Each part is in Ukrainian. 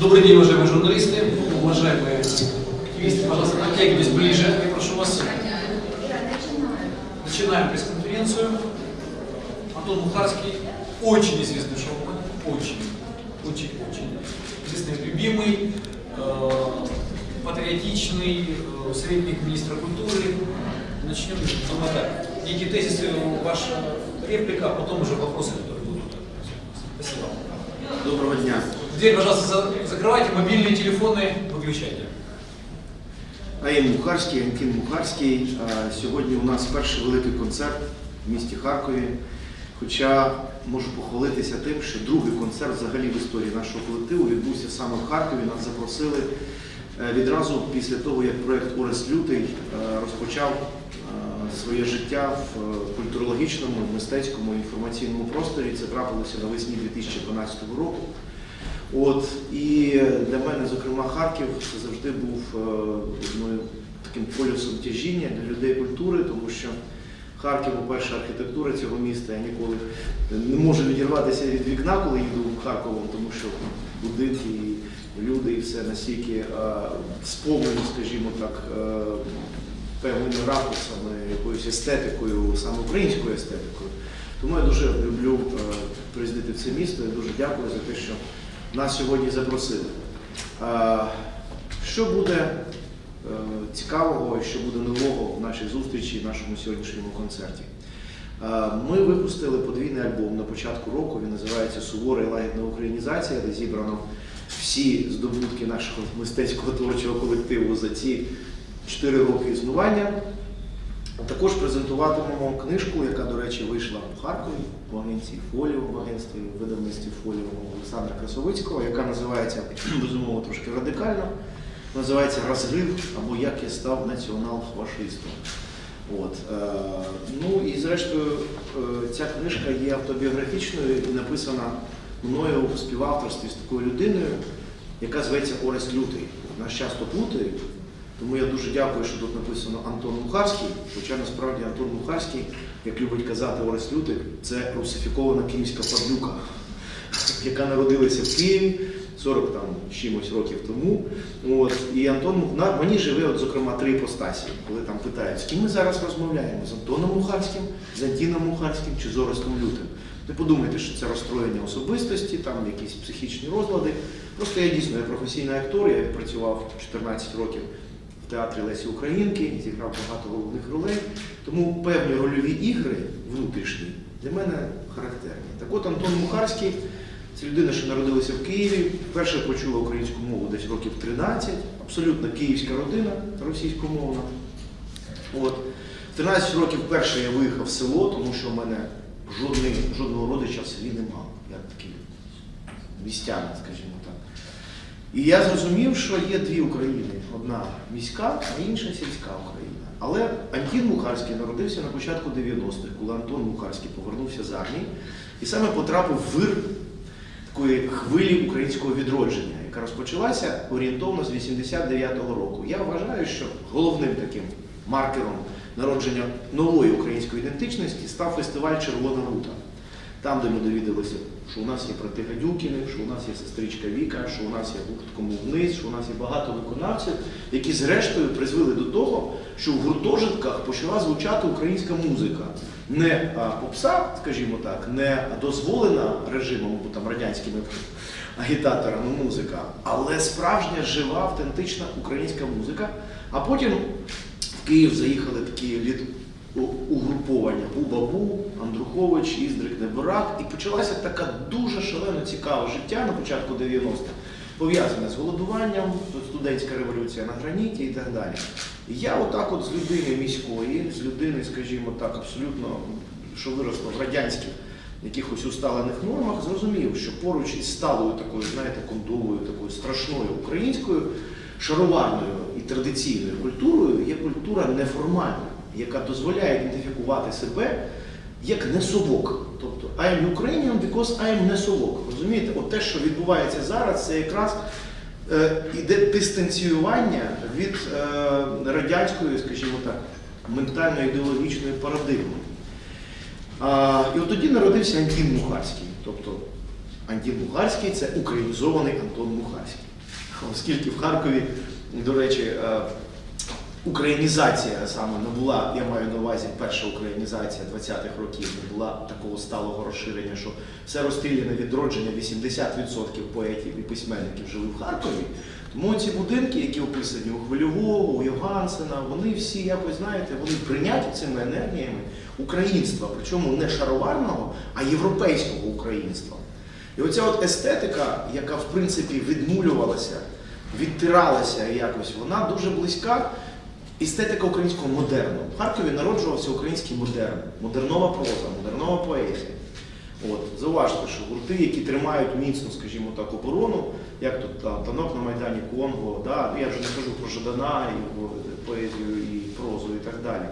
Добрый день, уважаемые журналисты, уважаемые активисты. Пожалуйста, подтягивайтесь ближе. Я прошу вас. Начинаем пресс-конференцию. Антон Мухарский, очень известный шоумен, очень, очень, очень известный, любимый, э, патриотичный, э, советник министра культуры. Начнем с так. Некие тезисы, ваша реплика, а потом уже вопросы, которые будут. Спасибо. Доброго дня. Дверь, пожалуйста, за- закрывайте, мобильные телефоны выключайте. АІМ Мухарський, Антін Мухарський. А, Сьогодні у нас перший великий концерт в місті Харкові. Хоча можу похвалитися тим, що другий концерт взагалі в історії нашого колективу відбувся саме в Харкові. Нас запросили е, відразу після того, як проєкт Орест Лютий е, розпочав е, своє життя в е, культурологічному, мистецькому інформаційному просторі. Це трапилося навесні 2012 року. От і для мене, зокрема, Харків завжди був е, одною таким полюсом тяжіння для людей культури, тому що Харків, по-перше, архітектура цього міста. Я ніколи не можу відірватися від вікна, коли їду Харковом, тому що будинки, і люди, і все настільки е, сповнені, скажімо так, е, певними ракурсами, якоюсь естетикою, саме українською естетикою. Тому я дуже люблю приїздити в це місто. Я дуже дякую за те, що нас сьогодні запросили. Що буде е, цікавого і що буде нового в нашій зустрічі, в нашому сьогоднішньому концерті? Ми випустили подвійний альбом на початку року. Він називається Сувора і лагідна українізація, де зібрано всі здобутки нашого мистецького творчого колективу за ці 4 роки існування. Також презентуватимемо книжку, яка, до речі, вийшла в Харкові в агенції Фоліо, в агентстві видавництві Фоліо Олександра Красовицького, яка називається безумовно трошки радикально. Називається Розрив або Як я став націонал-фашистом. От. е, Ну і зрештою е, ця книжка є автобіографічною і написана мною у співавторстві з такою людиною, яка зветься Орест Лютий. Нас часто плутають, тому я дуже дякую, що тут написано Антон Мухарський, хоча насправді Антон Мухарський, як любить казати Орест Лютик, це русифікована київська падлюка, яка народилася в Києві 40 там чимось років тому. От. І Антон Мух- на- мені живе, от, зокрема, три іпостасі, коли там питають, з ким ми зараз розмовляємо? З Антоном Мухарським, з Антіном Мухарським чи з Орестом Лютим. Не подумайте, що це розстроєння особистості, там якісь психічні розлади. Просто я дійсно я професійний актор, я працював 14 років в театрі Лесі Українки, зіграв багато головних ролей. Тому певні рольові ігри внутрішні для мене характерні. Так от Антон Мухарський це людина, що народилася в Києві, вперше почула українську мову десь років 13, абсолютно київська родина російськомовна. От. В 13 років вперше я виїхав в село, тому що в мене жодний, жодного родича в селі нема. Я такий містянин, скажімо так. І я зрозумів, що є дві України: одна міська, а інша сільська Україна. Але Антін Мухарський народився на початку 90-х, коли Антон Мухарський повернувся з армії і саме потрапив в вир такої хвилі українського відродження, яка розпочалася орієнтовно з 89-го року. Я вважаю, що головним таким маркером народження нової української ідентичності став фестиваль Червона рута. Там, де ми довідалися, що у нас є брати Гадюкіни, що у нас є сестричка Віка, що у нас є гурт «Кому вниз, що у нас є багато виконавців, які зрештою призвели до того, що в гуртожитках почала звучати українська музика. Не попса, скажімо так, не дозволена режимом або там радянськими агітаторами музика, але справжня жива, автентична українська музика. А потім в Київ заїхали такі літ у- угруповання Бу-Бабу, Андрухович, Іздрик, Неборак. І почалася така дуже шалено цікаве життя на початку 90-х, пов'язане з голодуванням, студентська революція на граніті і так далі. Я отак от з людини міської, з людини, скажімо так, абсолютно, що виросла в радянських якихось усталених нормах, зрозумів, що поруч із сталою такою, знаєте, кондовою, такою страшною українською, шароварною і традиційною культурою є культура неформальна, яка дозволяє ідентифікувати себе як несовок. Тобто I am Ukrainian because I am несовок. Розумієте, от те, що відбувається зараз, це якраз е, іде дистанціювання від е, радянської, скажімо так, ментально-ідеологічної парадигми. А, і от тоді народився Антін Мухарський. Тобто Антін Мухарський це українізований Антон Мухарський. Оскільки в Харкові, до речі, е, українізація саме не була, я маю на увазі перша українізація 20-х років, не була такого сталого розширення, що все розстріляне відродження, 80% поетів і письменників жили в Харкові. Тому ці будинки, які описані у Хвильового, у Йогансена, вони всі якось, знаєте, вони прийняті цими енергіями українства, причому не шароварного, а європейського українства. І оця от естетика, яка в принципі відмулювалася, відтиралася якось, вона дуже близька. Естетика українського модерну. В Харкові народжувався український модерн, модернова проза, модернова поезія. От, зауважте, що гурти, які тримають міцно, скажімо так, оборону, як тут та, танок на Майдані Конго, да, я вже не кажу про Жадана, його поезію і прозу і так далі.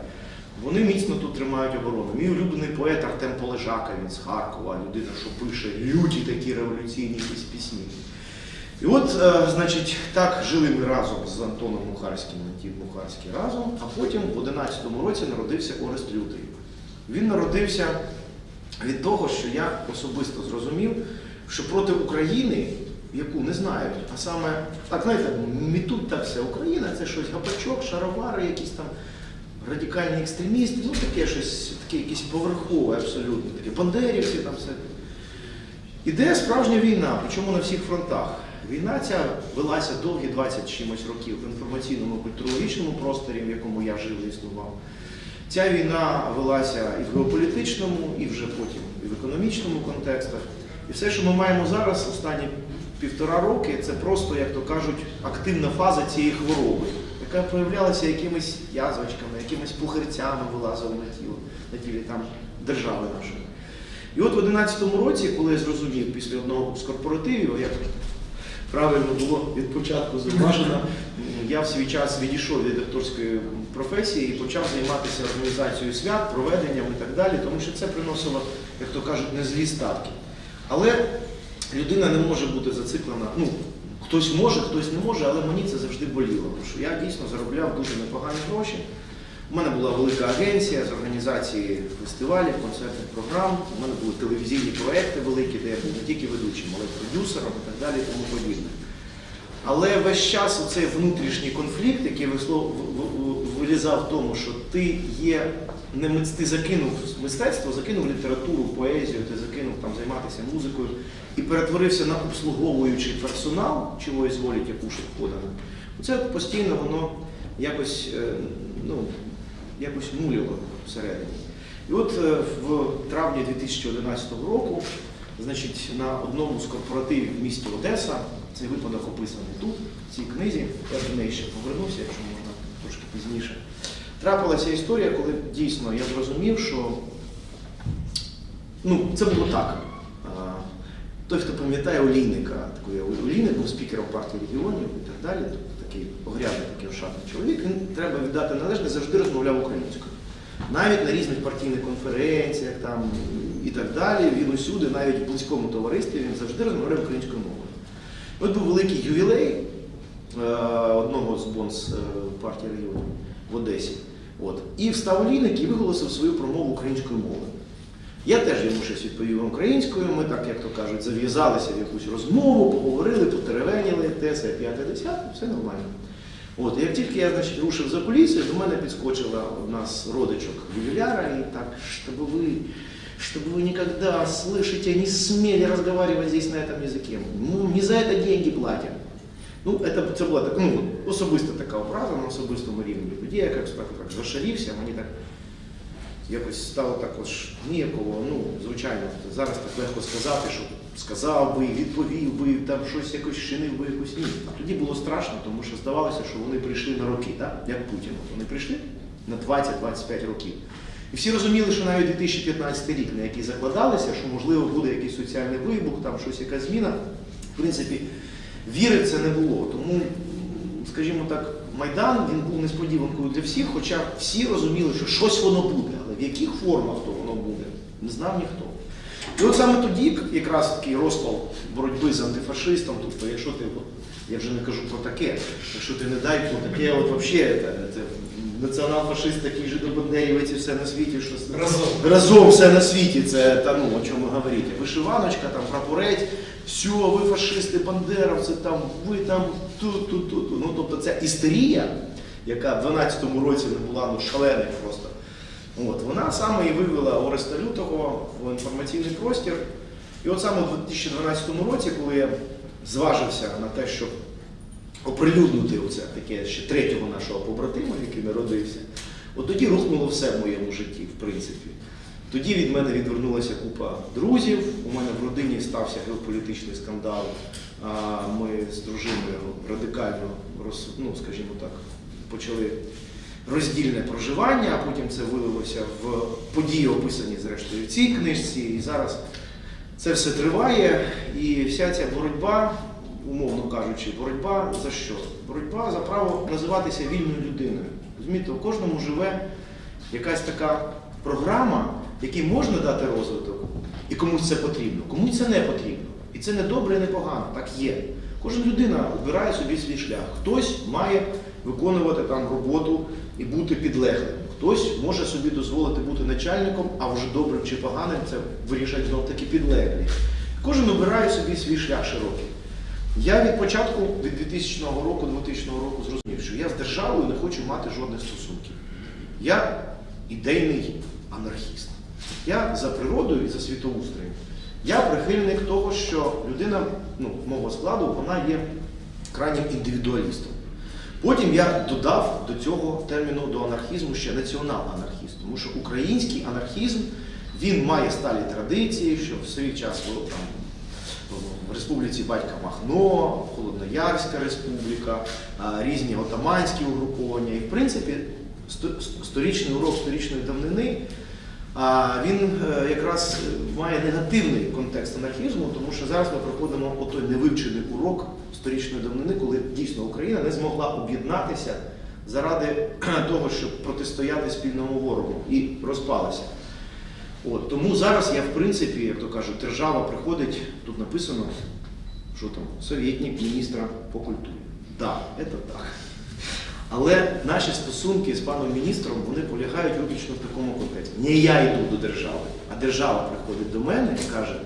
Вони міцно тут тримають оборону. Мій улюблений поет Артем Полежака, він з Харкова, людина, що пише люті такі революційні пісні. І от, е, значить, так жили ми разом з Антоном Мухарським, Антін Мухарський разом, а потім в 11-му році народився Орест Лютий. Він народився від того, що я особисто зрозумів, що проти України, яку не знають, а саме, так знаєте, мітуть так все, Україна це щось гапачок, шаровари, якісь там радикальні екстремісти, ну таке щось, таке якесь поверхове абсолютно, таке бандерівці там все. Іде справжня війна, причому на всіх фронтах. Війна ця велася довгі 20 чимось років в інформаційному культурологічному просторі, в якому я жив і існував. Ця війна велася і в геополітичному, і вже потім і в економічному контекстах. І все, що ми маємо зараз, останні півтора роки, це просто, як то кажуть, активна фаза цієї хвороби, яка проявлялася якимись язвочками, якимись пухирцями вилазила на тіло, на тілі там держави нашої. І от в 11-му році, коли я зрозумів після одного з корпоративів, як правильно було від початку зауважено, я в свій час відійшов від акторської професії і почав займатися організацією свят, проведенням і так далі, тому що це приносило, як то кажуть, не злі статки. Але людина не може бути зациклена. Ну, хтось може, хтось не може, але мені це завжди боліло, тому що я дійсно заробляв дуже непогані гроші. У мене була велика агенція з організації фестивалів, концертних програм. У мене були телевізійні проекти великі, де я був не тільки ведучим, але й продюсером і так далі, і тому подібне. Але весь час оцей внутрішній конфлікт, який вилізав в тому, що ти є не ти закинув мистецтво, закинув літературу, поезію, ти закинув там займатися музикою і перетворився на обслуговуючий персонал, чого изволите кушать подано. Оце постійно воно якось, е, ну, якось муляло всередині. І от е, в травні 2011 року, значить, на одному з корпоративів в місті Одеса, цей випадок описаний тут, в цій книзі, я до неї ще повернуся, якщо можна трошки пізніше. Трапилася історія, коли дійсно я зрозумів, що ну, це було так. Той, хто пам'ятає Олійника, такий Олійник був спікером партії регіонів і так далі, такий огрядний, такий ошатний чоловік, він треба віддати належне, завжди розмовляв українською. Навіть на різних партійних конференціях там, і так далі, він усюди, навіть в близькому товаристві, він завжди розмовляв українською мовою. От був великий ювілей е, одного з бонс е, партії регіонів в Одесі. От. І встав Олійник і виголосив свою промову українською мовою. Я теж йому щось відповів українською, ми так, як то кажуть, зав'язалися в якусь розмову, поговорили, потеревеніли, те, це, п'яте, десяте, все нормально. От, як тільки я значить, рушив за поліцію, до мене підскочила одна з родичок ювіляра і так, щоб ви, щоб ви никогда, слышите, не смели разговаривать здесь на этом языке. Ну, не за это деньги платят. Ну, це, це була так, ну, особиста така образа на особистому рівні. Тоді я якось так, так зашарівся, мені так якось стало також ніяково, ну, звичайно, зараз так легко сказати, що сказав би, відповів би, там щось якось чинив би якось ні. А тоді було страшно, тому що здавалося, що вони прийшли на роки, так? як Путін. Вони прийшли на 20-25 років. І всі розуміли, що навіть 2015 рік, на який закладалися, що можливо буде якийсь соціальний вибух, там щось якась зміна. В принципі, віри в це не було. Тому, скажімо так, Майдан він був несподіванкою для всіх, хоча всі розуміли, що щось воно буде, але в яких формах то воно буде, не знав ніхто. І от саме тоді якраз такий розпал боротьби з антифашистом, тобто якщо ти от Я вже не кажу про таке. Якщо ти не дай про таке, от взагалі це, це націонал-фашист, такий жидобандерівець і все на світі, що Разом. разом все на світі, це та, ну, о чому говорити. Вишиваночка, там прапорець, все, ви фашисти, бандеровці, там, ви там тут, тут, тут. Ну, тобто це істерія, яка в 12-му році не була ну, шаленою просто. От, вона саме і вивела Ореста Лютого в інформаційний простір. І от саме у 2012 році, коли я зважився на те, щоб оприлюднити оце таке ще третього нашого побратима, який народився, от тоді рухнуло все в моєму житті, в принципі. Тоді від мене відвернулася купа друзів. У мене в родині стався геополітичний скандал. Ми з дружиною радикально ну, скажімо так, почали роздільне проживання, а потім це вилилося в події, описані зрештою в цій книжці. І зараз це все триває, і вся ця боротьба, умовно кажучи, боротьба за що? Боротьба за право називатися вільною людиною. Розумієте, у кожному живе якась така програма, якій можна дати розвиток, і комусь це потрібно, комусь це не потрібно. І це не добре, і не погано, так є. Кожна людина обирає собі свій шлях. Хтось має виконувати там роботу і бути підлеглим. Хтось може собі дозволити бути начальником, а вже добрим чи поганим це вирішать знов таки підлеглі. Кожен обирає собі свій шлях широкий. Я від початку, від 2000 року, 2000 року зрозумів, що я з державою не хочу мати жодних стосунків. Я ідейний анархіст. Я за природою і за світоустроєм. Я прихильник того, що людина, ну, мого складу, вона є крайнім індивідуалістом. Потім я додав до цього терміну до анархізму ще націонал-анархіст, тому що український анархізм він має сталі традиції, що в свій час там в Республіці Батька Махно, Холодноярська республіка, різні отаманські угруповання. І в принципі сторічний урок сторічної давнини а, він е, якраз має негативний контекст анархізму, тому що зараз ми проходимо отой невивчений урок сторічної давнини, коли дійсно Україна не змогла об'єднатися заради того, щоб протистояти спільному ворогу і розпалася. От, тому зараз я, в принципі, як то кажуть, держава приходить, тут написано, що там, совєтник міністра по культурі. Так, да, це так. Але наші стосунки з паном міністром вони полягають виключно в такому контексті. Не я йду до держави, а держава приходить до мене і каже,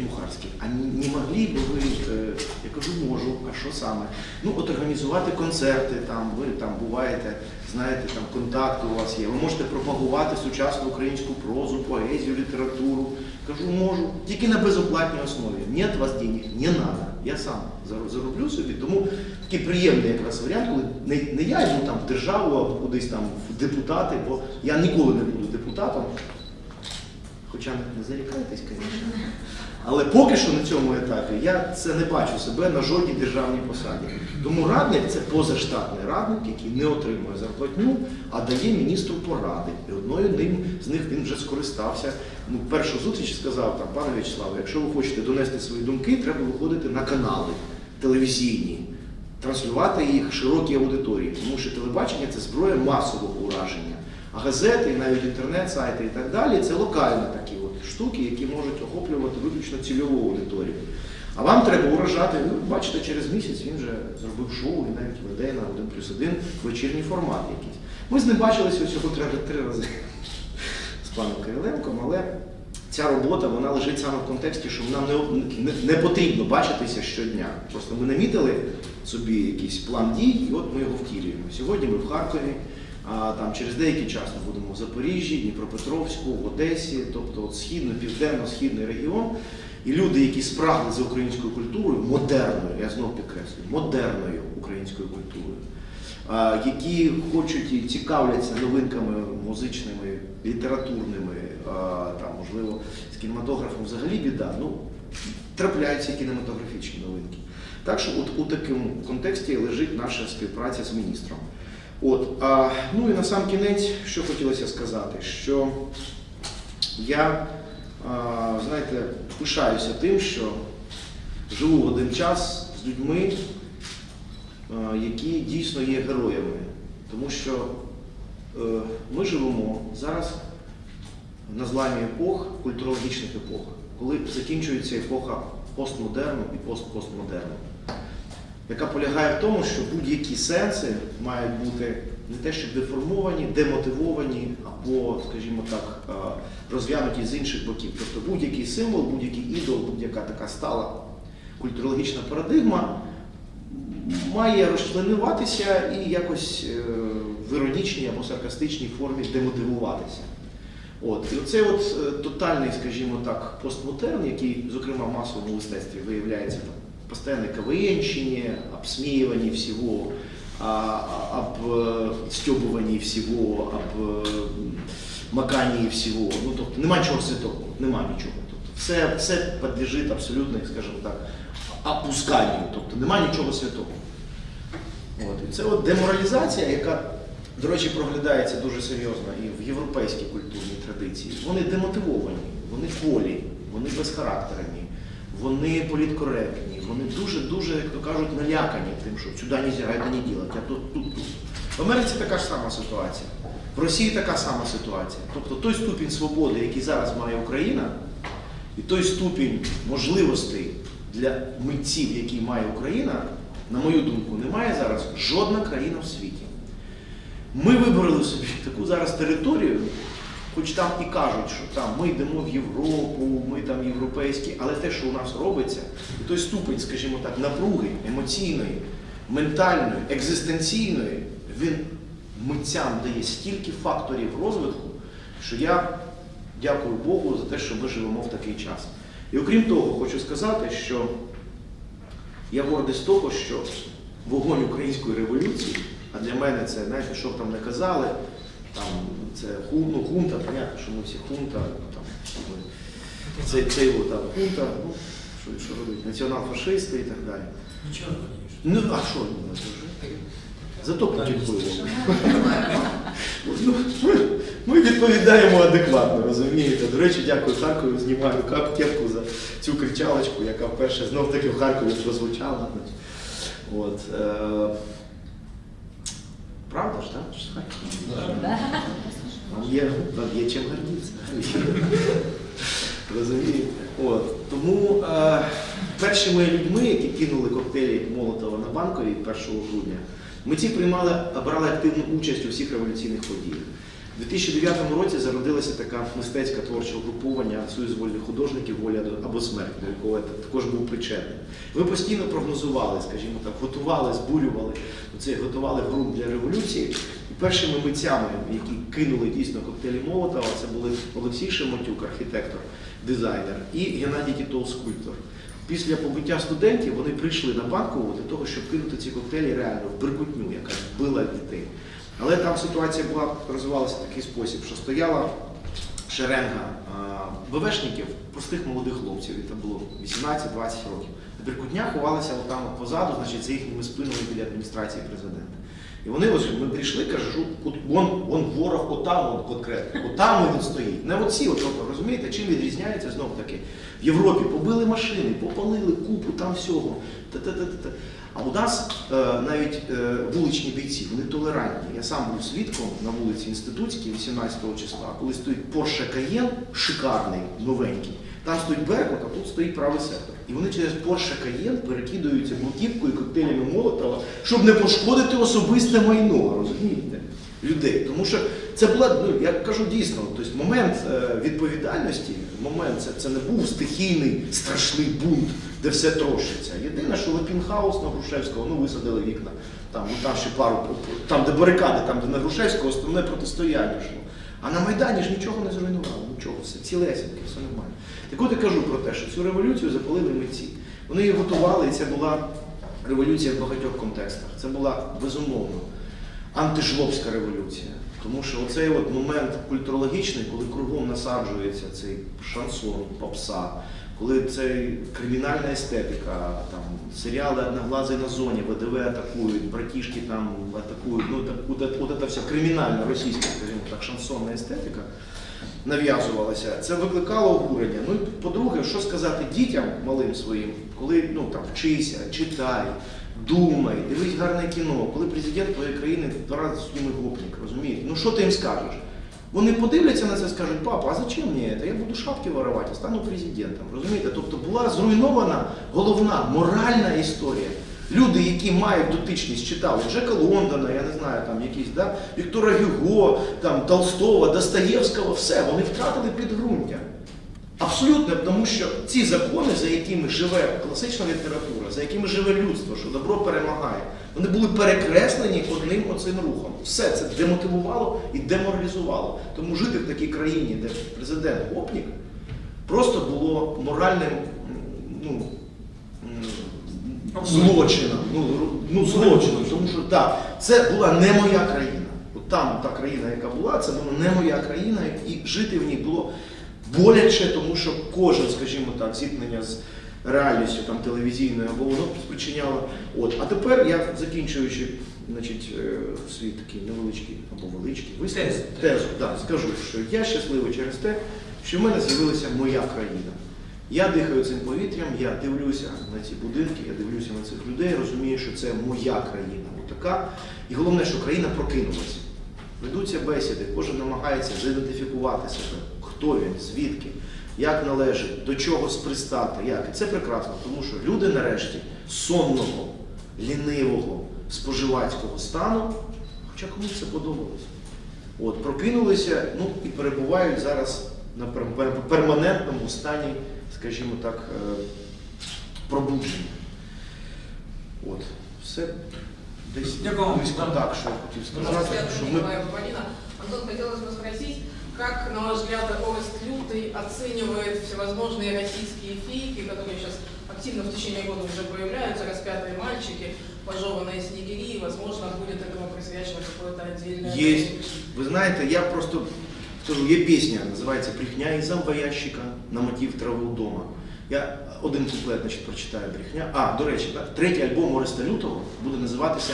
Мухарський, а не могли б ви, е, я кажу, можу, а що саме? Ну, от організувати концерти, там, ви там буваєте, знаєте, там контакти у вас є. Ви можете пропагувати сучасну українську прозу, поезію, літературу. Кажу, можу, тільки на безоплатній основі. Ні, у вас денег, не треба. Я сам зароблю собі. Тому такий приємний якраз варіант, коли не, не я йду там в державу або кудись там в депутати, бо я ніколи не буду депутатом. Хоча не зарікайтесь, звісно. Але поки що на цьому етапі я це не бачу себе на жодній державній посаді. Тому радник це позаштатний радник, який не отримує зарплатню, а дає міністру поради. І одною ним з них він вже скористався. Ну, першу зустріч сказав там, пане В'ячеславе, якщо ви хочете донести свої думки, треба виходити на канали телевізійні, транслювати їх широкій аудиторії, тому що телебачення це зброя масового ураження. А газети, навіть інтернет-сайти і так далі це локальні такі штуки, які можуть охоплювати виключно цільову аудиторію. А вам треба уражати, ну, бачите, через місяць він вже зробив шоу і навіть веде на 1 плюс 1 вечірній формат якийсь. Ми з ним бачилися всього три, три рази з паном Кириленком, але ця робота вона лежить саме в контексті, що нам не, не, не потрібно бачитися щодня. Просто ми намітили собі якийсь план дій, і от ми його втілюємо. Сьогодні ми в Харкові. А там через деякий час ми будемо в Запоріжжі, Дніпропетровську, в Одесі, тобто от східно, південно-східний регіон. І люди, які спрагли за українською культурою, модерною, я знову підкреслюю, модерною українською культурою, які хочуть і цікавляться новинками музичними, літературними, там, можливо, з кінематографом взагалі біда. Ну, трапляються кінематографічні новинки. Так що от у такому контексті лежить наша співпраця з міністром. От, а, ну і на сам кінець, що хотілося сказати, що я, а, знаєте, пишаюся тим, що живу в один час з людьми, а, які дійсно є героями. Тому що е, ми живемо зараз на зламі епох, культурологічних епох, коли закінчується епоха постмодерну і постпостмодерну, яка полягає в тому, що будь-які сенси мають бути не те, що деформовані, демотивовані або, скажімо так, е, розв'януті з інших боків. Тобто будь-який символ, будь-який ідол, будь-яка така стала культурологічна парадигма має розчленуватися і якось е, в іронічній або саркастичній формі демотивуватися. От. І оцей от е, тотальний, скажімо так, постмодерн, який, зокрема, в масовому мистецтві виявляється постоянной КВНщине, обсмеивании всего, а, а, обстебывании всего, об е, маканії всього. Ну, тобто нема нічого святого, нема нічого. Тобто, все, все підлежить абсолютно, скажімо так, опусканню, тобто нема нічого святого. От. І це от деморалізація, яка, до речі, проглядається дуже серйозно і в європейській культурній традиції. Вони демотивовані, вони кволі, вони безхарактерні, вони політкоректні, вони дуже-дуже, як то кажуть, налякані тим, що сюди не можна, це не робити, а тут, тут, тут. В Америці така ж сама ситуація. В Росії така сама ситуація. Тобто той ступінь свободи, який зараз має Україна, і той ступінь можливостей для митців, який має Україна, на мою думку, не має зараз жодна країна в світі. Ми вибрали собі таку зараз територію, хоч там і кажуть, що там ми йдемо в Європу, ми там європейські, але те, що у нас робиться, і той ступень, скажімо так, напруги емоційної, ментальної, екзистенційної, він митцям дає стільки факторів розвитку, що я дякую Богу за те, що ми живемо в такий час. І окрім того, хочу сказати, що я гордий з того, що вогонь української революції, а для мене це, знаєте, що б там не казали, там це ху- ну, хунта, понятно, що ми всі хунта, там, це, це його там хунта, ну, що, що робить, націонал-фашисти і так далі. Не Ну, а що ну, це вже? Зато Путін. Ну, ми- відповідаємо адекватно, розумієте? До речі, дякую Харкові, знімаю кепку за цю кричалочку, яка вперше знов таки в Харкові прозвучала. От, е, правда ж, так? Ж з Вам є, вам є чим гордитися. Розумієте? От. Тому е, першими людьми, які кинули коктейлі Молотова на банковій 1 грудня, митці приймали, брали активну участь у всіх революційних подіях. У 2009 році зародилося таке мистецьке творче угруповання Союз вольних художників воля або смерть, до якого я також був причетний. Ви постійно прогнозували, скажімо так, готували, збурювали, це готували ґрунт для революції. Першими митцями, які кинули дійсно коктейлі Молотова, це були Олексій Шемотюк, архітектор, дизайнер, і Геннадій Тітов, скульптор. Після побиття студентів вони прийшли на банкову для того, щоб кинути ці коктейлі реально в беркутню, яка била дітей. Але там ситуація була розвивалася в такий спосіб, що стояла шеренга БВшників, простих молодих хлопців, і це було 18-20 років. А Беркутня ховалася отам позаду, значить, за їхніми спинами біля адміністрації президента. І вони ось ми прийшли, кажу, от вон, ворог, отам он конкретно, отам він стоїть. Не оці, от, розумієте, чим відрізняється знов таки. В Європі побили машини, попалили купу там всього. Та-та-та-та. А у нас е, навіть е, вуличні бійці, вони толерантні. Я сам був свідком на вулиці Інститутській 18 числа, коли стоїть Porsche Cayenne, шикарний, новенький. Там стоїть Беркут, а тут стоїть правий сектор. І вони через Porsche Cayenne перекидаються блоківкою і коктейлями Молотова, щоб не пошкодити особисте майно, розумієте? Людей. Тому що це була, ну я кажу дійсно, тобто момент е, відповідальності, момент це, це не був стихійний страшний бунт, де все трощиться. Єдине, що Лепінхаус на Грушевського, ну висадили вікна, там, там ще пару, там де барикади, там де на Грушевського основне протистояння йшло. А на Майдані ж нічого не зруйнувало, нічого, все цілесеньке, все нормально. Так от я кажу про те, що цю революцію запалили митці. Вони її готували, і це була революція в багатьох контекстах. Це була безумовно антижлобська революція. Тому що оцей от момент культурологічний, коли кругом насаджується цей шансон, попса, коли це кримінальна естетика, там серіали «Одноглазий на зоні, ВДВ атакують, братішки там атакують, ну так, от, от, от, вся кримінальна російська, скажімо так, шансонна естетика нав'язувалася, це викликало обурення. Ну і по-друге, що сказати дітям малим своїм, коли ну там вчися, читай, думай, дивись гарне кіно, коли президент твоєї країни два рази судимий гопник, розумієте? Ну що ти їм скажеш? Вони подивляться на це і скажуть, папа, а зачем мені це? Я буду шапки воровати, стану президентом. Розумієте? Тобто була зруйнована головна моральна історія. Люди, які мають дотичність, читали Джека Лондона, я не знаю, там якісь, да, Віктора Гюго, там, Толстого, Достоєвського, все, вони втратили підґрунтя. Абсолютно, тому що ці закони, за якими живе класична література, за якими живе людство, що добро перемагає, вони були перекреслені одним оцим рухом. Все це демотивувало і деморалізувало. Тому жити в такій країні, де президент гопнік, просто було моральним ну, злочином. Ну, ну, злочином, тому що так, це була не моя країна. От там та країна, яка була, це була не моя країна, і жити в ній було боляче, тому що кожен, скажімо так, зіткнення з реальністю там, телевізійною або воно спричиняло. От. А тепер я, закінчуючи значить, е, свій такий невеличкий або величкий Тезу. тезу да, скажу, що я щасливий через те, що в мене з'явилася моя країна. Я дихаю цим повітрям, я дивлюся на ці будинки, я дивлюся на цих людей, розумію, що це моя країна. Отака. І головне, що країна прокинулася. Ведуться бесіди, кожен намагається заідентифікувати себе, хто він, звідки, як належить, до чого спристати, як. І це прекрасно, тому що люди нарешті сонного, лінивого, споживацького стану, хоча комусь це подобалось. От, прокинулися ну, і перебувають зараз на пер- пер- перманентному стані, скажімо так, е, пробудження. От, все десь Дякую вам. близько так, що я хотів сказати. Взгляд Що на ми... Николая Бабанина. Антон, хотелось бы спросить, как, на ваш взгляд, Орест Лютый оценивает всевозможные российские фейки, которые сейчас активно в течение года уже появляются, распятые мальчики, пожеванные снегири, и, возможно, будет этому присвячено какое-то отдельное... Есть. Ви знаєте, я просто скажу, є пісня, називається Брехня із зомбоящика на мотив трави вдома. Я один куплет значить, прочитаю брехня. А, до речі, так, третій альбом Ореста Лютого буде називатися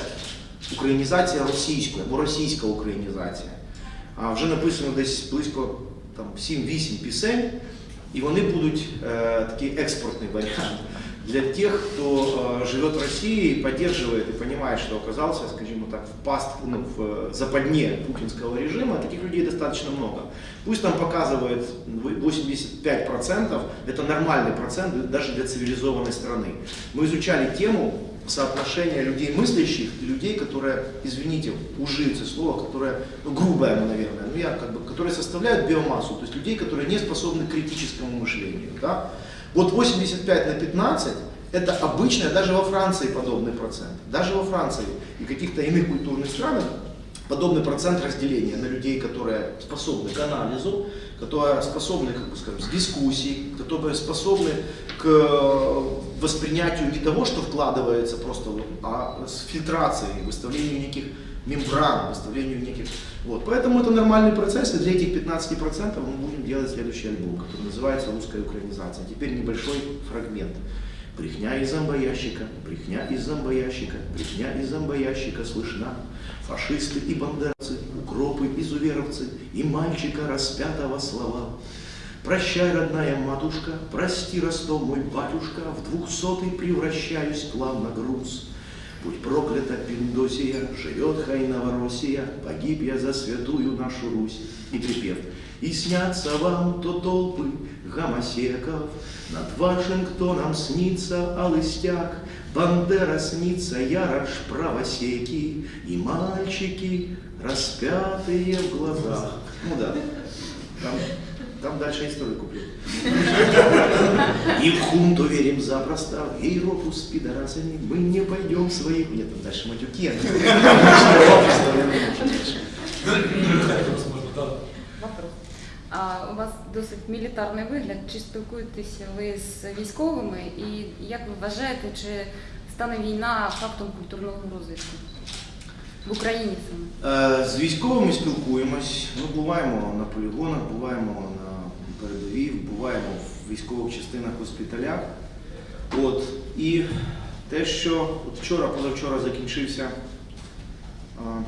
Українізація російської або російська українізація. А вже написано десь близько 7-8 пісень, і вони будуть е, такий експортний варіант для тех, кто э, живет в России, поддерживает и понимает, что оказался, скажем так, в паст, ну, в западне путинского режима, таких людей достаточно много. Пусть там показывает 85%, это нормальный процент даже для цивилизованной страны. Мы изучали тему соотношения людей мыслящих и людей, которые, извините, ужится слово, которое, ну, грубое, наверное, ну, я как бы, которые составляют биомассу, то есть людей, которые не способны к критическому мышлению. Да? Вот 85 на 15 это обычное, даже во Франции подобный процент. Даже во Франции и каких-то иных культурных странах подобный процент разделения на людей, которые способны к анализу, которые способны, как бы скажем, с дискуссией, которые способны к э, воспринятию не того, что вкладывается просто, а с фильтрацией, выставлению неких мембран, выставлению неких... Вот. Поэтому это нормальный процесс, и для этих 15% мы будем делать следующий альбом, который называется «Русская украинизация». Теперь небольшой фрагмент. Брехня из зомбоящика, брехня из зомбоящика, брехня из зомбоящика слышна. Фашисты и бандеровцы, укропы, изуверовцы и мальчика распятого слова. Прощай, родная матушка, прости, Ростов, мой батюшка, в двухсотый превращаюсь на груз. Будь проклята Пиндосия, живет хай Новороссия, погиб я за святую нашу Русь. И припев. И снятся вам то толпы гомосеков, над Вашингтоном снится Алыстяк, Бандера снится, Ярош правосеки, И мальчики, распятые в глазах. Ну да, там, там дальше историю куплю. И в хунту верим запросто, в Европу с пидорасами мы не пойдем своих... Нет, там дальше матюки. Вопрос. А, у вас досить мілітарний вигляд. Чи спілкуєтеся ви з військовими? І як ви вважаєте, чи стане війна фактом культурного розвитку в Україні саме? Е, З військовими спілкуємось. Ми буваємо на полігонах, буваємо на передовій, буваємо в військових частинах госпіталях. От. І те, що от вчора, позавчора закінчився а,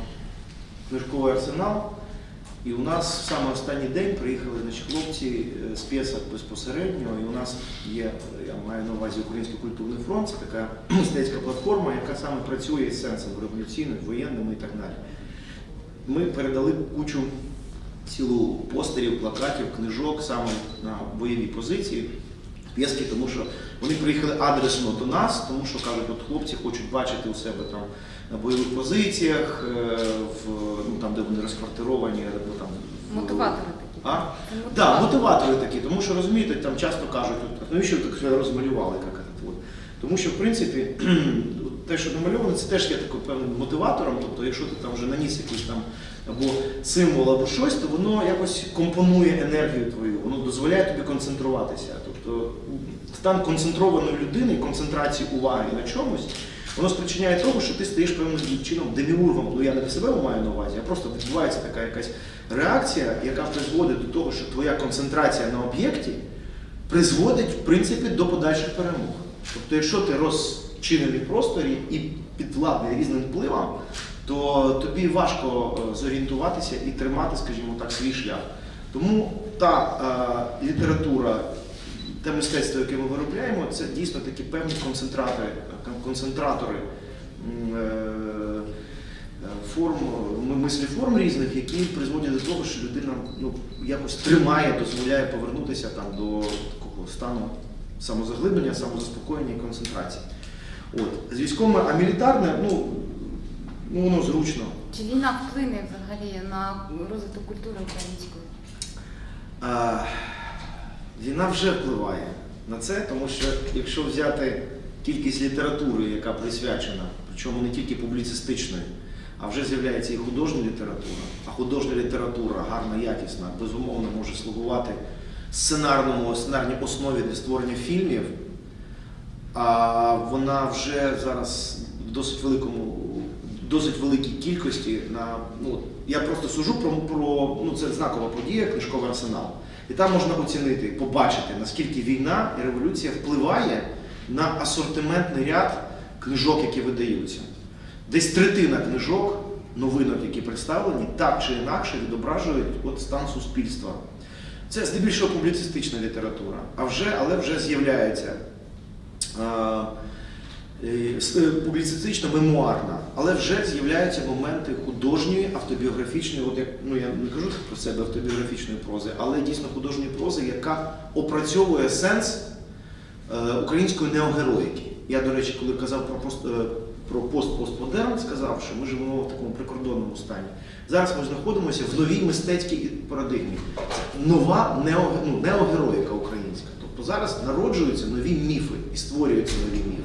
книжковий арсенал, і у нас в саме останній день приїхали значить, хлопці е, з п'єсок безпосередньо, і у нас є, я маю на увазі Український культурний фронт, це така мистецька платформа, яка саме працює з сенсом революційним, воєнним і так далі. Ми передали кучу цілу постерів, плакатів, книжок саме на бойові позиції. П'єски, тому що вони приїхали адресно до нас, тому що кажуть, от хлопці хочуть бачити у себе там на бойових позиціях, е, в, ну, там, де вони розквартировані, або там Мотиватори такі. А? Це Так, мотиватори такі, тому що розумієте, там часто кажуть, от, навіщо так розмалювали, як от. Тому що, в принципі, те, що намальовано, це теж є таким певним мотиватором. Тобто, якщо ти там вже наніс якийсь там або символ, або щось, то воно якось компонує енергію твою, воно дозволяє тобі концентруватися. Тобто стан концентрованої людини, концентрації уваги на чомусь, воно спричиняє того, що ти стаєш певним чином деміургом. Ну я не до себе маю на увазі, а просто відбувається така якась реакція, яка призводить до того, що твоя концентрація на об'єкті призводить в принципі до подальших перемог. Тобто, якщо ти розчинений в просторі і підвладний різним впливам, то тобі важко е, зорієнтуватися і тримати, скажімо так, свій шлях. Тому та е, література, те мистецтво, яке ми виробляємо, це дійсно такі певні концентратори, концентратори е, е, мислі форм різних, які призводять до того, що людина ну, якось тримає, дозволяє повернутися там, до такого стану самозаглиблення, самозаспокоєння і концентрації. От. З військовими, а мілітарне, ну, ну воно зручно. Чи війна вплине взагалі на розвиток культури української? А, війна вже впливає на це, тому що якщо взяти кількість літератури, яка присвячена, причому не тільки публіцистичної, а вже з'являється і художня література, а художня література гарна, якісна, безумовно може слугувати сценарному, сценарній основі для створення фільмів, а вона вже зараз в досить великому, досить великій кількості на ну я просто сужу про, про ну це знакова подія, книжковий арсенал. І там можна оцінити, побачити, наскільки війна і революція впливає на асортиментний ряд книжок, які видаються. Десь третина книжок, новинок, які представлені, так чи інакше відображують от стан суспільства. Це здебільшого публіцистична література, а вже, але вже з'являється е, е, публіцистична мемуарна, але вже з'являються моменти художньої, автобіографічної, от як ну я не кажу про себе автобіографічної прози, але дійсно художньої прози, яка опрацьовує сенс е, української неогероїки. Я, до речі, коли казав про пост про пост-постмодерн, сказав, що ми живемо в такому прикордонному стані. Зараз ми знаходимося в новій мистецькій парадигмі. Нова ну, неогероїка українська. Зараз народжуються нові міфи і створюються нові міфи.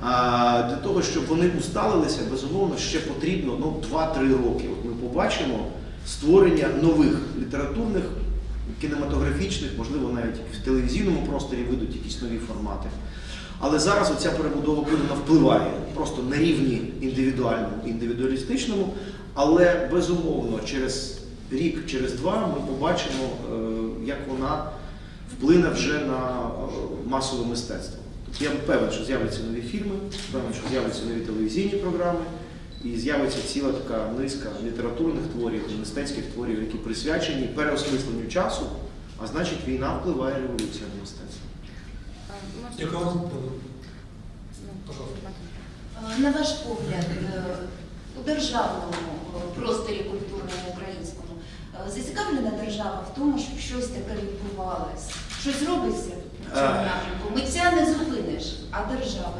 А для того, щоб вони усталилися, безумовно, ще потрібно ну, 2-3 роки. От ми побачимо створення нових літературних, кінематографічних, можливо, навіть в телевізійному просторі вийдуть якісь нові формати. Але зараз оця перебудова вона впливає просто на рівні індивідуальному, індивідуалістичному, але безумовно через рік, через два ми побачимо, е, як вона вплине вже на е, масове мистецтво. Тобто я певен, що з'являться нові фільми, певен, що з'являться нові телевізійні програми, і з'явиться ціла така низка літературних творів, мистецьких творів, які присвячені переосмисленню часу, а значить війна впливає революція на мистецтво. Ну. Матвій. На ваш погляд, е, у державному е, просторі культурному українському е, зацікавлена держава в тому, щоб щось таке відбувалось? Щось робиться в цьому Е. напрямку? Митця не зупиниш, а держава.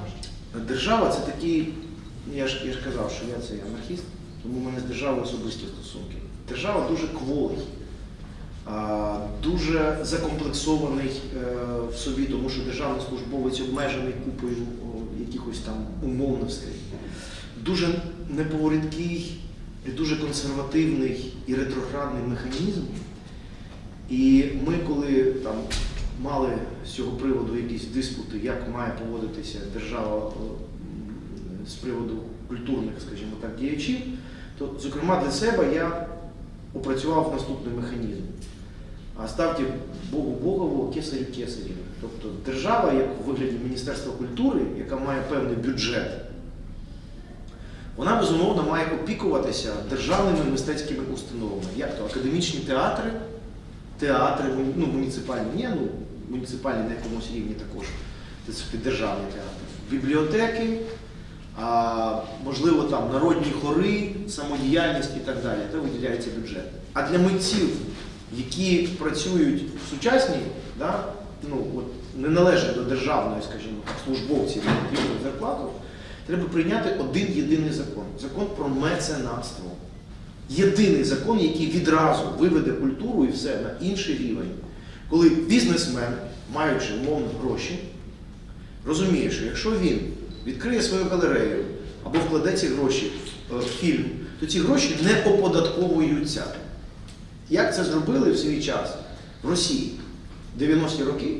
Держава це такий, я ж, я ж казав, що я це анархіст, тому в мене з державою особисті стосунки. Держава дуже кволий, дуже закомплексований е, в собі, тому що державний службовець обмежений купою якихось там умовностей. Дуже неповороткий, і дуже консервативний і ретроградний механізм. І ми, коли там мали з цього приводу якісь диспути, як має поводитися держава з приводу культурних, скажімо так, діячів, то, зокрема, для себе я опрацював наступний механізм. А ставте Богу Богову, кесарю кесарів. Тобто держава, як у вигляді Міністерства культури, яка має певний бюджет, вона безумовно має опікуватися державними мистецькими установами, як то академічні театри, театри, ну, муніципальні, ні, ну, муніципальні на якомусь рівні також, це державні театри, бібліотеки, а, можливо, там народні хори, самодіяльність і так далі, то виділяється бюджет. А для митців, які працюють в сучасній, да, ну, от, не належать до державної, скажімо так, службовців, зарплату, треба прийняти один єдиний закон закон про меценатство. Єдиний закон, який відразу виведе культуру і все на інший рівень. Коли бізнесмен, маючи умовно гроші, розуміє, що якщо він відкриє свою галерею або вкладе ці гроші в е, фільм, то ці гроші не оподатковуються. Як це зробили в свій час в Росії в 90-ті роки?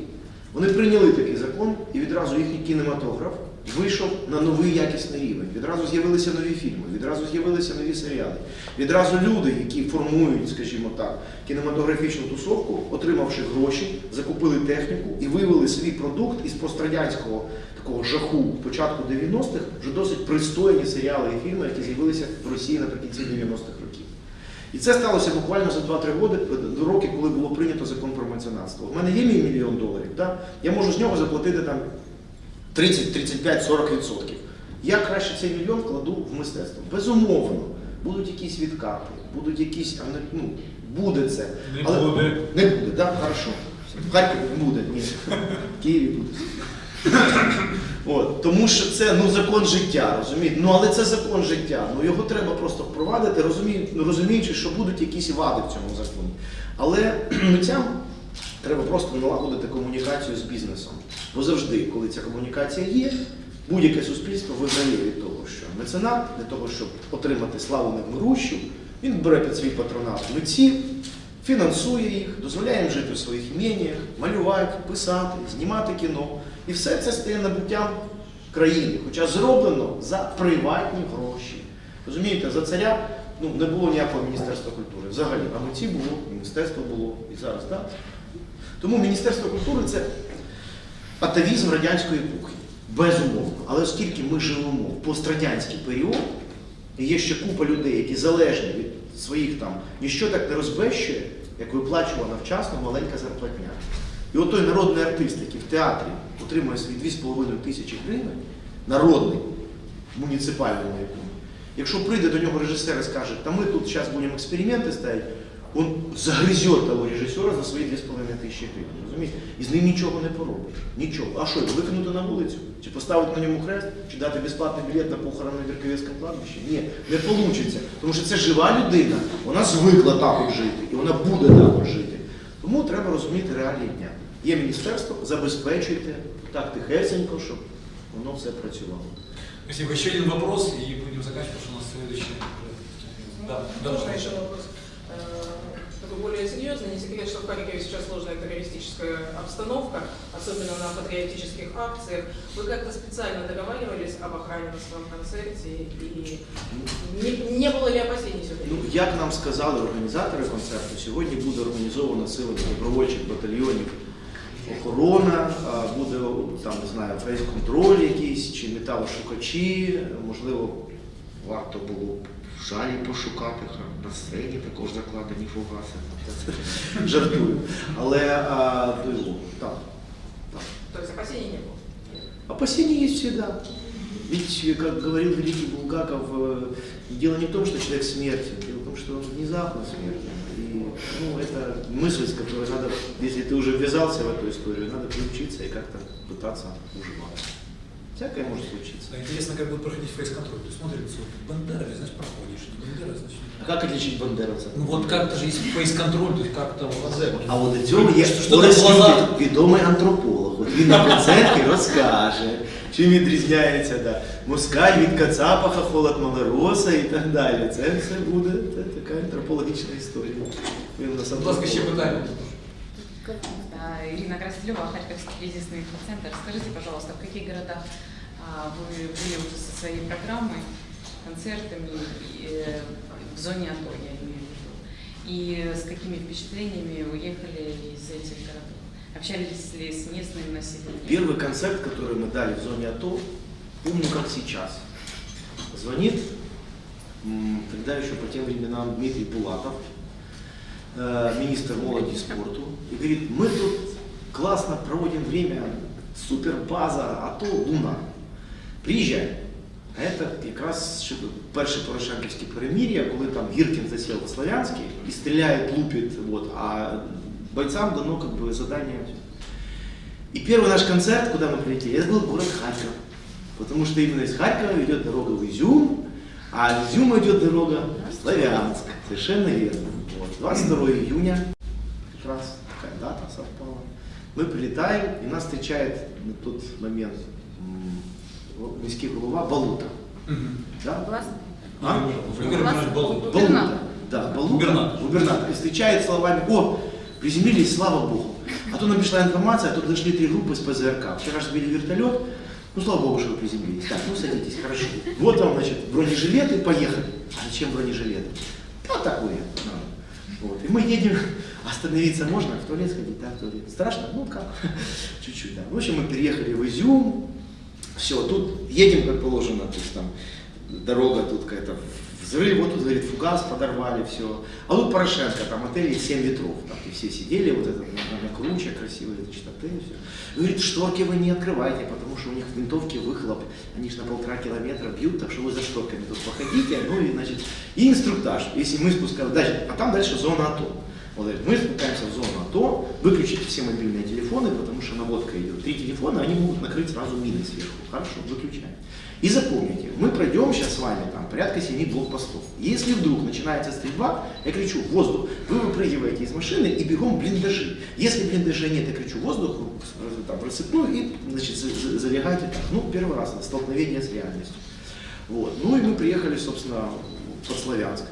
Вони прийняли такий закон, і відразу їхній кінематограф вийшов на новий якісний рівень. Відразу з'явилися нові фільми, відразу з'явилися нові серіали. Відразу люди, які формують, скажімо так, кінематографічну тусовку, отримавши гроші, закупили техніку і вивели свій продукт із пострадянського такого жаху початку 90-х вже досить пристойні серіали і фільми, які з'явилися в Росії наприкінці 90-х років. І це сталося буквально за 2-3 роки, коли було прийнято закон про меценатство. У мене є мій мільйон доларів, да? я можу з нього заплатити там 30, 35, 40 відсотків. Я краще цей мільйон кладу в мистецтво. Безумовно, будуть якісь відкати, будуть якісь, ну, буде це. Не буде. Не буде, так, да? хорошо. В Харкові не буде, ні. В Києві буде. От, тому що це ну, закон життя, розумієте? Ну але це закон життя. Ну його треба просто впровадити, ну, розуміючи, що будуть якісь вади в цьому законі. Але митцям треба просто налагодити комунікацію з бізнесом. Бо завжди, коли ця комунікація є, будь-яке суспільство виграє від того, що меценат для того, щоб отримати славу невмирущу, він бере під свій патронат митців, фінансує їх, дозволяє їм жити в своїх ім'яннях, малювати, писати, знімати кіно. І все це стає набуттям країни, хоча зроблено за приватні гроші. Розумієте, за царя ну, не було ніякого міністерства культури. Взагалі, а митці було, міністерство було і зараз, так? Тому Міністерство культури це атавізм радянської епохи. Безумовно. Але оскільки ми живемо в пострадянський період, і є ще купа людей, які залежні від своїх там, ніщо так не розбещує, як виплачувана вчасно маленька зарплатня. І от той народний артист, який в театрі отримує свої 2,5 тисячі гривень, народний, муніципальному якому, якщо прийде до нього режисер і скаже, та ми тут зараз будемо експерименти ставити, він загризет того режисера за свої 2,5 тисячі гривень. Розумієте? І з ним нічого не поробиш. Нічого. А що, викинути на вулицю? Чи поставити на ньому хрест, чи дати безплатний білет на похорон на Вірковецькому кладбищі? Ні, не вийде. Тому що це жива людина, вона звикла також жити, і вона буде також жити. Тому треба розуміти реалії дня. Є міністерство, забезпечуйте так тихесенько, щоб воно все працювало. Спасибо. Еще один вопрос, и будем заканчивать, потому что у нас следующий. Да, да, Можно пожалуйста. еще вопрос? Э, Такой более серьезный. Не секрет, что в Харькове сейчас сложная террористическая обстановка, особенно на патриотических акциях. Вы как-то специально договаривались об охране на своем концерте? И не, не было ли опасений все-таки? Ну, як нам сказали організатори концерту, сьогодні буде організовано силами добровольчих батальйонів охорона, а, буде там, не знаю, фейс-контроль якийсь, чи металошукачі, можливо, варто було б в жалі пошукати, ха, на сцені також закладені фугаси. Жартую. Але а, ну, так, так. То есть опасений не было? Опасения есть всегда. Ведь, как говорил великий Булгаков, э, дело не в том, что человек смертен, дело в том, что он внезапно смертен. И ну, это мысль, с которой надо, если ты уже ввязался в эту историю, надо приучиться и как-то пытаться уживаться. Всякое может случиться. Да, Интересно, как будет проходить фейс-контроль. Ты смотришь, вот, Бандера, значит, проходишь. Не Бандера, значит... А как отличить бандеровца? Ну вот как-то же есть фейс-контроль, то есть как-то в глаза. А от до цього є Що- що там Орес глаза? Любін, відомий антрополог. От він на концерті розкаже, чим відрізняється да. москаль від кацапа, хохол від малороса і так далі. Це все буде це така антропологічна історія. Він у нас Будь ласка, ще антрополог. питання. Да, Ирина Красилева, Харьковский кризисный центр. Скажите, пожалуйста, в каких городах а, вы были уже со своей программой, концертами э, в зоне АТО, я имею в виду? И с какими впечатлениями уехали из этих городов? Общались ли с местным населением? Первый концерт, который мы дали в зоне АТО, помню как сейчас. Звонит, тогда еще по тем временам Дмитрий Булатов, э, министр молоди и спорту, и говорит, мы тут классно проводим время, супер база, АТО, Луна. Приезжай. А це якраз ще перше Порошенківське перемір'я, коли там Гіркін засів у Славянській і стріляє, лупить, вот, а бойцам дано как бы задание. И первый наш концерт, куда мы прилетели, это был город Харьков. Потому что именно из Харькова идет дорога в Изюм, а из Изюма идет дорога в Славянск. Совершенно верно. Вот. 22 июня, как раз такая дата совпала. Мы прилетаем, и нас встречает на тот момент міський голова Балута. Да? Власне, А? Балуев. Балута. Губернатор. Да, Балута. Губернатор. Губернатор. И встречает словами, о, приземлились, слава Богу. А то нам пришла информация, а тут дошли три группы с ПЗРК. Вчера же сбили вертолет, ну, слава Богу, что вы приземлились. Так, ну, садитесь, хорошо. Вот вам, значит, бронежилеты, поехали. А зачем бронежилеты? Ну, такое. ну, Вот. И мы едем, остановиться можно, в туалет сходить, да, в туалет. Страшно? Ну, как? Чуть-чуть, да. В общем, мы переехали в Изюм, все, тут едем, как положено, то есть там дорога тут какая-то взрыв, вот тут, говорит, фугас подорвали, все. А тут Порошенко, там отеле 7 ветров, там и все сидели, вот это на, круче, красивые значит, отель, все. Говорит, шторки вы не открывайте, потому что у них в винтовке выхлоп, они же на полтора километра бьют, так что вы за шторками тут походите, ну и, значит, и инструктаж, если мы спускаем, дальше, а там дальше зона АТО. Он говорит, мы спускаемся в зону АТО, выключите все мобильные телефоны, потому что наводка идет. Три телефона, они могут накрыть сразу мины сверху. Хорошо, выключаем. И запомните, мы пройдем сейчас с вами там порядка 7 блокпостов. Если вдруг начинается стрельба, я кричу воздух, вы выпрыгиваете из машины и бегом блиндажи. Если блиндажа нет, я кричу воздух, э, там, рассыпную и значит, за- за- залегайте так. Ну, первый раз, столкновение с реальностью. Вот. Ну и мы приехали, собственно, под Славянск,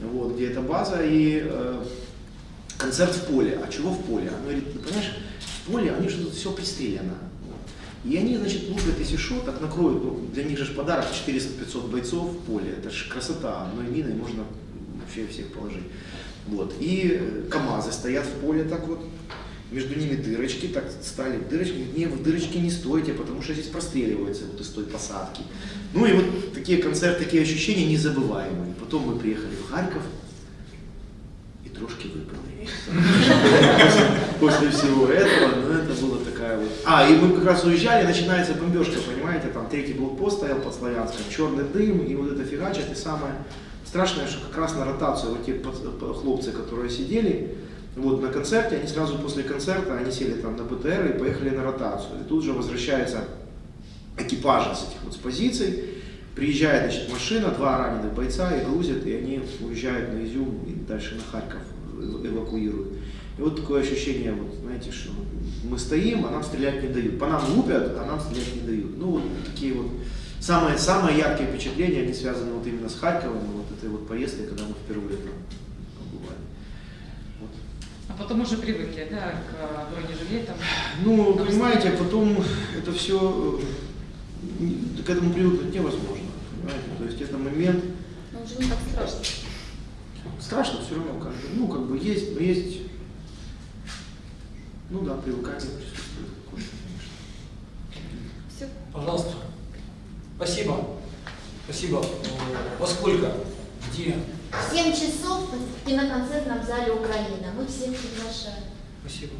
вот, где эта база, и э, концерт в поле. А чего в поле? Она говорит, ну, понимаешь, в поле, они тут все пристрелено. И они, значит, лупят, если что, так накроют, ну, для них же подарок 400-500 бойцов в поле. Это же красота, одной миной можно вообще всех положить. Вот. И э, КАМАЗы стоят в поле так вот, между ними дырочки, так стали дырочки, не, в дырочки не стойте, потому что здесь простреливается вот из той посадки. Ну и вот такие концерты, такие ощущения незабываемые. Потом мы приехали в Харьков, и трошки выпали. После, всего этого, ну это была такая вот... А, и мы как раз уезжали, начинается бомбежка, понимаете, там третий блокпост стоял под Славянском, черный дым, и вот это фигачит, и самое страшное, что как раз на ротацию вот те хлопцы, которые сидели, вот на концерте, они сразу после концерта, они сели там на БТР и поехали на ротацию. И тут же возвращается экипажа с этих вот с позиций, приезжает значит, машина, два раненых бойца и грузят, и они уезжают на Изюм и дальше на Харьков эвакуируют. И вот такое ощущение, вот, знаете, что мы стоим, а нам стрелять не дают. По нам лупят, а нам стрелять не дают. Ну, вот такие вот самые, самые яркие впечатления, они связаны вот именно с Харьковом, вот этой вот поездкой, когда мы впервые там побывали. Вот. А потом уже привыкли, да, к э, бронежилетам. Ну, понимаете, потом это все, к этому привыкнуть невозможно. Понимаете? То есть это момент, ну вже не так страшно. Страшно все равно, как бы, ну, как бы есть, но есть, ну да, привыкание присутствует. Все. Пожалуйста. Спасибо. Спасибо. Во сколько? Где? В 7 часов в киноконцертном зале Украина. Мы всех приглашаем. Спасибо.